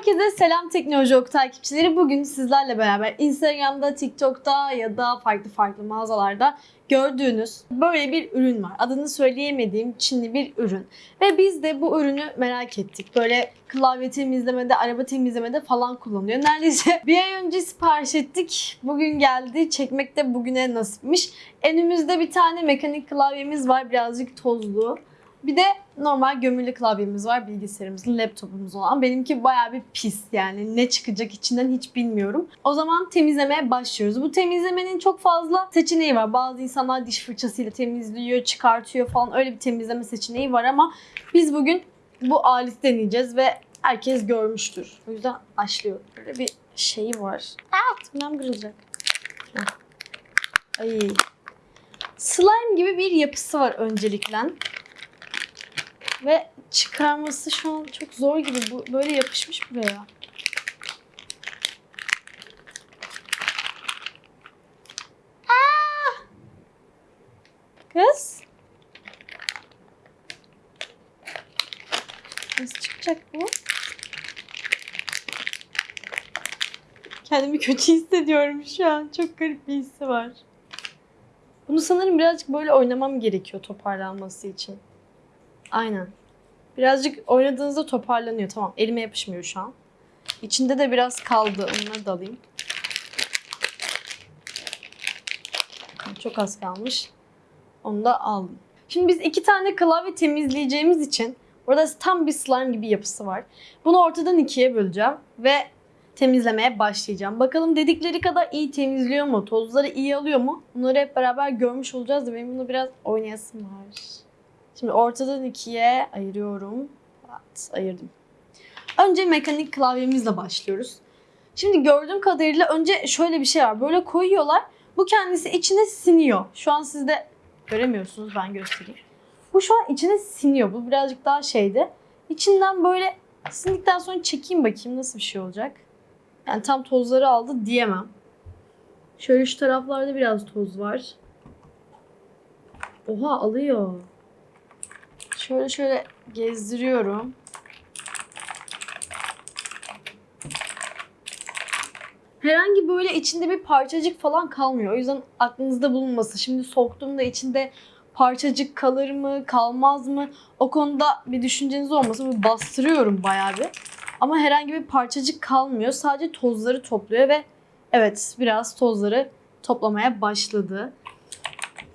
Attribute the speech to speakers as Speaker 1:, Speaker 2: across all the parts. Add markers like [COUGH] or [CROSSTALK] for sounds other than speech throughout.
Speaker 1: Herkese selam Teknoloji Ok takipçileri. Bugün sizlerle beraber Instagram'da, TikTok'ta ya da farklı farklı mağazalarda gördüğünüz böyle bir ürün var. Adını söyleyemediğim Çinli bir ürün. Ve biz de bu ürünü merak ettik. Böyle klavye temizlemede, araba temizlemede falan kullanılıyor. Neredeyse [LAUGHS] bir ay önce sipariş ettik. Bugün geldi. Çekmek de bugüne nasipmiş. Önümüzde bir tane mekanik klavyemiz var. Birazcık tozlu. Bir de normal gömülü klavyemiz var bilgisayarımızın, laptopumuz olan. Benimki bayağı bir pis yani ne çıkacak içinden hiç bilmiyorum. O zaman temizlemeye başlıyoruz. Bu temizlemenin çok fazla seçeneği var. Bazı insanlar diş fırçasıyla temizliyor, çıkartıyor falan öyle bir temizleme seçeneği var ama biz bugün bu aleti deneyeceğiz ve herkes görmüştür. O yüzden başlıyor. Böyle bir şeyi var. Aa, tırnağım kırılacak. Ay. Slime gibi bir yapısı var öncelikle. Ve çıkarması şu an çok zor gibi. Bu böyle yapışmış buraya. Aa! Kız. Nasıl çıkacak bu? Kendimi kötü hissediyorum şu an. Çok garip bir hissi var. Bunu sanırım birazcık böyle oynamam gerekiyor toparlanması için. Aynen. Birazcık oynadığınızda toparlanıyor. Tamam. Elime yapışmıyor şu an. İçinde de biraz kaldı. Onları da alayım. Çok az kalmış. Onu da aldım. Şimdi biz iki tane klavye temizleyeceğimiz için burada tam bir slime gibi yapısı var. Bunu ortadan ikiye böleceğim ve temizlemeye başlayacağım. Bakalım dedikleri kadar iyi temizliyor mu? Tozları iyi alıyor mu? Bunları hep beraber görmüş olacağız da benim bunu biraz oynayasım var. Şimdi ortadan ikiye ayırıyorum. Evet, ayırdım. Önce mekanik klavyemizle başlıyoruz. Şimdi gördüğüm kadarıyla önce şöyle bir şey var. Böyle koyuyorlar. Bu kendisi içine siniyor. Şu an siz de göremiyorsunuz. Ben göstereyim. Bu şu an içine siniyor. Bu birazcık daha şeydi. İçinden böyle sindikten sonra çekeyim bakayım nasıl bir şey olacak. Yani tam tozları aldı diyemem. Şöyle şu taraflarda biraz toz var. Oha alıyor. Şöyle şöyle gezdiriyorum. Herhangi böyle içinde bir parçacık falan kalmıyor. O yüzden aklınızda bulunmasın. Şimdi soktuğumda içinde parçacık kalır mı, kalmaz mı? O konuda bir düşünceniz olmasın. Böyle bastırıyorum bayağı bir. Ama herhangi bir parçacık kalmıyor. Sadece tozları topluyor ve evet biraz tozları toplamaya başladı.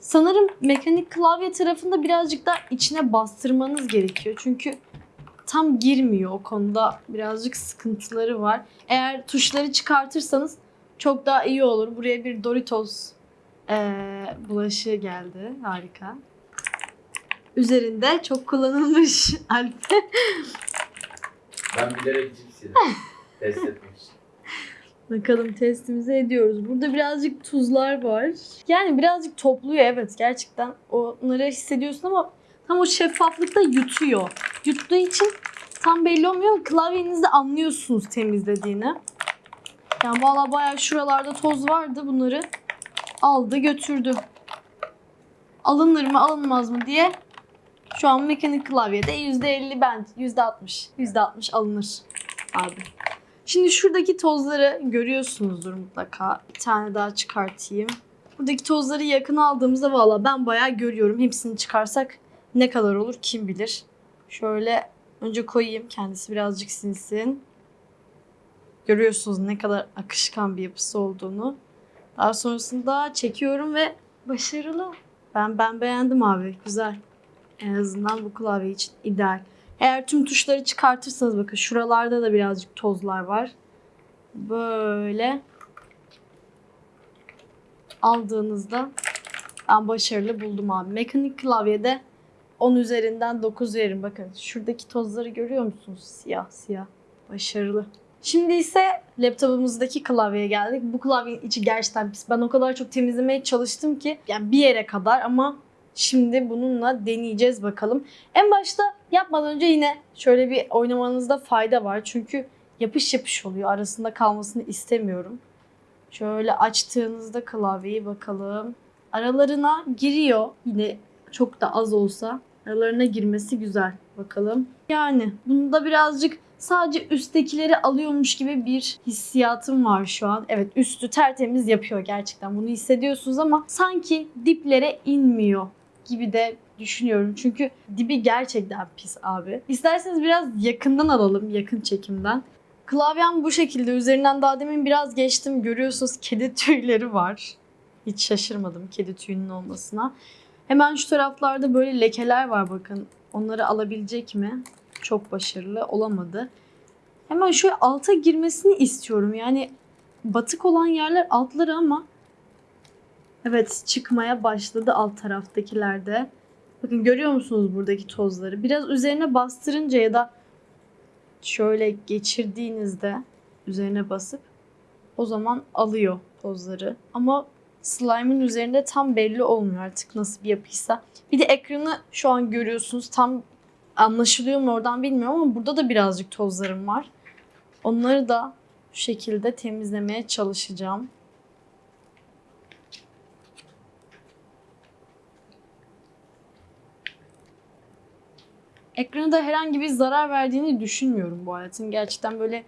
Speaker 1: Sanırım mekanik klavye tarafında birazcık da içine bastırmanız gerekiyor. Çünkü tam girmiyor o konuda. Birazcık sıkıntıları var. Eğer tuşları çıkartırsanız çok daha iyi olur. Buraya bir Doritos eee bulaşığı geldi. Harika. Üzerinde çok kullanılmış [LAUGHS] Alp.
Speaker 2: Ben bilerek cips yedim. Test etmek için.
Speaker 1: Bakalım testimizi ediyoruz. Burada birazcık tuzlar var. Yani birazcık topluyor evet gerçekten. Onları hissediyorsun ama tam o şeffaflıkta yutuyor. Yuttuğu için tam belli olmuyor. Klavyenizde anlıyorsunuz temizlediğini. Yani valla bayağı şuralarda toz vardı. Bunları aldı götürdü. Alınır mı alınmaz mı diye şu an mekanik klavyede %50 ben %60 %60 alınır abi. Şimdi şuradaki tozları görüyorsunuzdur mutlaka. Bir tane daha çıkartayım. Buradaki tozları yakın aldığımızda valla ben bayağı görüyorum. Hepsini çıkarsak ne kadar olur kim bilir. Şöyle önce koyayım kendisi birazcık sinsin. Görüyorsunuz ne kadar akışkan bir yapısı olduğunu. Daha sonrasında çekiyorum ve başarılı. Ben ben beğendim abi. Güzel. En azından bu klavye için ideal. Eğer tüm tuşları çıkartırsanız bakın şuralarda da birazcık tozlar var. Böyle aldığınızda ben başarılı buldum abi. Mekanik klavyede 10 üzerinden 9 veririm. Bakın şuradaki tozları görüyor musunuz? Siyah siyah. Başarılı. Şimdi ise laptopumuzdaki klavyeye geldik. Bu klavyenin içi gerçekten pis. Ben o kadar çok temizlemeye çalıştım ki yani bir yere kadar ama şimdi bununla deneyeceğiz bakalım. En başta yapmadan önce yine şöyle bir oynamanızda fayda var. Çünkü yapış yapış oluyor. Arasında kalmasını istemiyorum. Şöyle açtığınızda klavyeyi bakalım. Aralarına giriyor. Yine çok da az olsa aralarına girmesi güzel. Bakalım. Yani bunda birazcık sadece üsttekileri alıyormuş gibi bir hissiyatım var şu an. Evet üstü tertemiz yapıyor gerçekten bunu hissediyorsunuz ama sanki diplere inmiyor gibi de düşünüyorum. Çünkü dibi gerçekten pis abi. İsterseniz biraz yakından alalım yakın çekimden. Klavyem bu şekilde. Üzerinden daha demin biraz geçtim. Görüyorsunuz kedi tüyleri var. Hiç şaşırmadım kedi tüyünün olmasına. Hemen şu taraflarda böyle lekeler var bakın. Onları alabilecek mi? Çok başarılı olamadı. Hemen şöyle alta girmesini istiyorum. Yani batık olan yerler altları ama evet çıkmaya başladı alt taraftakilerde. Bakın görüyor musunuz buradaki tozları? Biraz üzerine bastırınca ya da şöyle geçirdiğinizde üzerine basıp o zaman alıyor tozları. Ama slime'ın üzerinde tam belli olmuyor artık nasıl bir yapıysa. Bir de ekranı şu an görüyorsunuz. Tam anlaşılıyor mu oradan bilmiyorum ama burada da birazcık tozlarım var. Onları da şekilde temizlemeye çalışacağım. Ekrana da herhangi bir zarar verdiğini düşünmüyorum bu aletin. Gerçekten böyle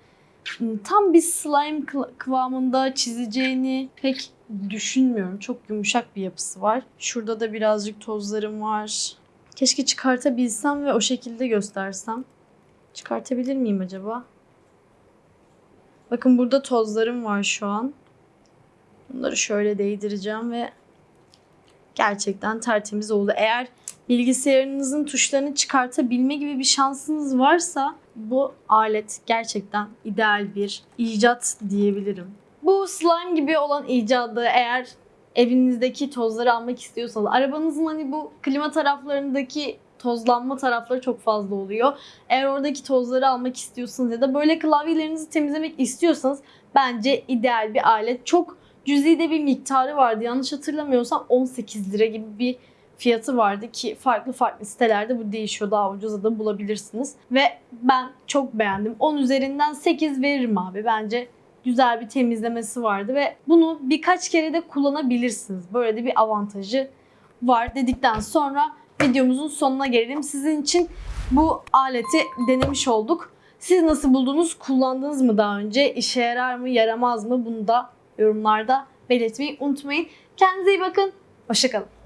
Speaker 1: ım, tam bir slime kıva- kıvamında çizeceğini pek düşünmüyorum. Çok yumuşak bir yapısı var. Şurada da birazcık tozlarım var. Keşke çıkartabilsem ve o şekilde göstersem. Çıkartabilir miyim acaba? Bakın burada tozlarım var şu an. Bunları şöyle değdireceğim ve gerçekten tertemiz oldu. Eğer bilgisayarınızın tuşlarını çıkartabilme gibi bir şansınız varsa bu alet gerçekten ideal bir icat diyebilirim. Bu slime gibi olan icadı eğer evinizdeki tozları almak istiyorsanız arabanızın hani bu klima taraflarındaki tozlanma tarafları çok fazla oluyor. Eğer oradaki tozları almak istiyorsanız ya da böyle klavyelerinizi temizlemek istiyorsanız bence ideal bir alet. Çok cüzi de bir miktarı vardı. Yanlış hatırlamıyorsam 18 lira gibi bir fiyatı vardı ki farklı farklı sitelerde bu değişiyor. Daha ucuza da bulabilirsiniz. Ve ben çok beğendim. 10 üzerinden 8 veririm abi. Bence güzel bir temizlemesi vardı ve bunu birkaç kere de kullanabilirsiniz. Böyle de bir avantajı var dedikten sonra videomuzun sonuna gelelim. Sizin için bu aleti denemiş olduk. Siz nasıl buldunuz? Kullandınız mı daha önce? İşe yarar mı, yaramaz mı? Bunu da yorumlarda belirtmeyi unutmayın. Kendinize iyi bakın. Hoşçakalın.